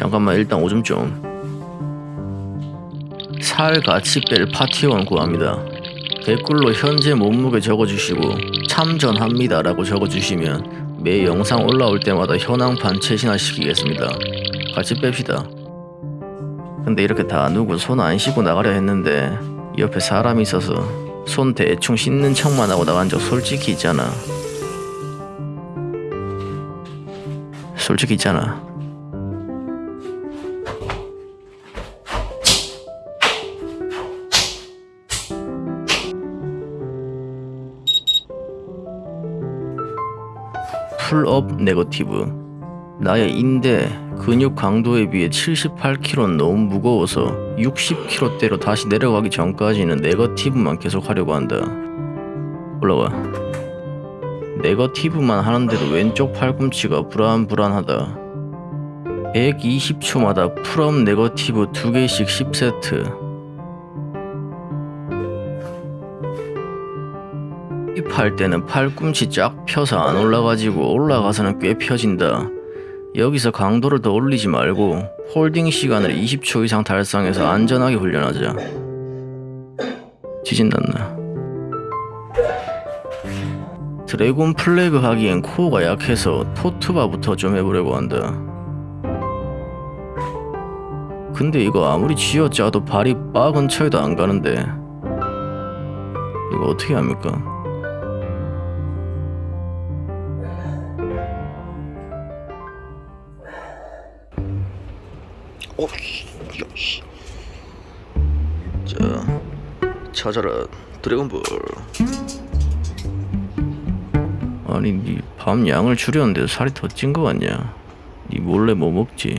잠깐만 일단 오줌 좀. 살 같이 뺄 파티원 구합니다. 댓글로 현재 몸무게 적어주시고 참전합니다 라고 적어주시면 매 영상 올라올 때마다 현황판 최신화 시키겠습니다. 같이 뺍시다. 근데 이렇게 다 누구 손 안 씻고 나가려 했는데 옆에 사람이 있어서 손 대충 씻는 척만 하고 나간 적 솔직히 있잖아. 솔직히 있잖아. pull-up negative 나의 인대 근육 강도에 비해 78kg는 너무 무거워서 60kg대로 다시 내려가기 전까지는 negative만 계속 하려고 한다. 올라와. negative만 하는데도 왼쪽 팔꿈치가 불안불안하다. 120초마다 pull-up negative 2개씩 10세트 힙할 때는 팔꿈치 쫙 펴서 안 올라가지고 올라가서는 꽤 펴진다. 여기서 강도를 더 올리지 말고 holding 시간을 20초 이상 달성해서 안전하게 훈련하자. 지진났나? 드래곤 플래그 하기엔 코어가 약해서 토트바부터 좀 해보려고 한다. 근데 이거 아무리 쥐어짜도 발이 바 근처에도 안 가는데 이거 어떻게 합니까? 어, 야, 씨. 자, 찾아라 드래곤볼. 아니, 니밤 양을 줄였는데 살이 더 찐 거 같냐? 니 몰래 뭐 먹지?